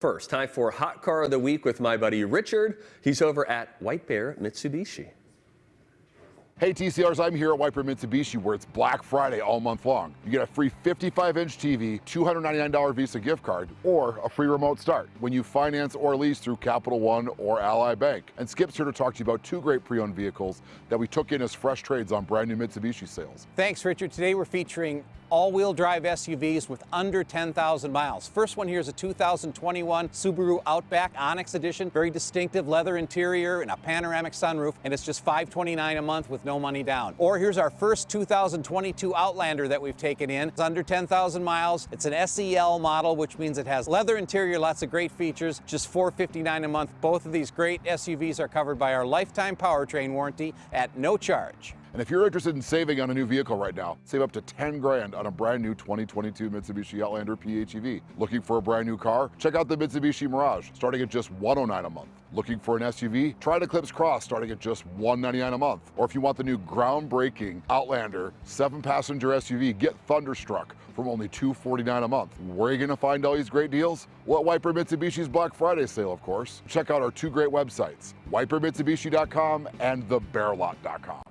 First, time for Hot Car of the Week with my buddy Richard. He's over at White Bear Mitsubishi. Hey TCRs, I'm here at White Bear Mitsubishi where it's Black Friday all month long. You get a free 55-inch TV, $299 Visa gift card, or a free remote start when you finance or lease through Capital One or Ally Bank. And Skip's here to talk to you about two great pre-owned vehicles that we took in as fresh trades on brand new Mitsubishi sales. Thanks, Richard. Today we're featuring all-wheel drive SUVs with under 10,000 miles. First one here is a 2021 Subaru Outback Onyx Edition. Very distinctive leather interior and a panoramic sunroof, and it's just 529 a month with no money down. Or here's our first 2022 Outlander that we've taken in. It's under 10,000 miles. It's an SEL model, which means it has leather interior, lots of great features, just 459 a month. Both of these great SUVs are covered by our lifetime powertrain warranty at no charge. And if you're interested in saving on a new vehicle right now, save up to 10 grand on a brand new 2022 Mitsubishi Outlander PHEV. Looking for a brand new car? Check out the Mitsubishi Mirage, starting at just 109 a month. Looking for an SUV? Try the Eclipse Cross, starting at just 199 a month. Or if you want the new groundbreaking Outlander seven-passenger SUV, get Thunderstruck from only 249 a month. Where are you gonna find all these great deals? Well, at Bear Mitsubishi's Black Friday sale, of course. Check out our two great websites, whitebearmitsubishi.com and thebearlot.com.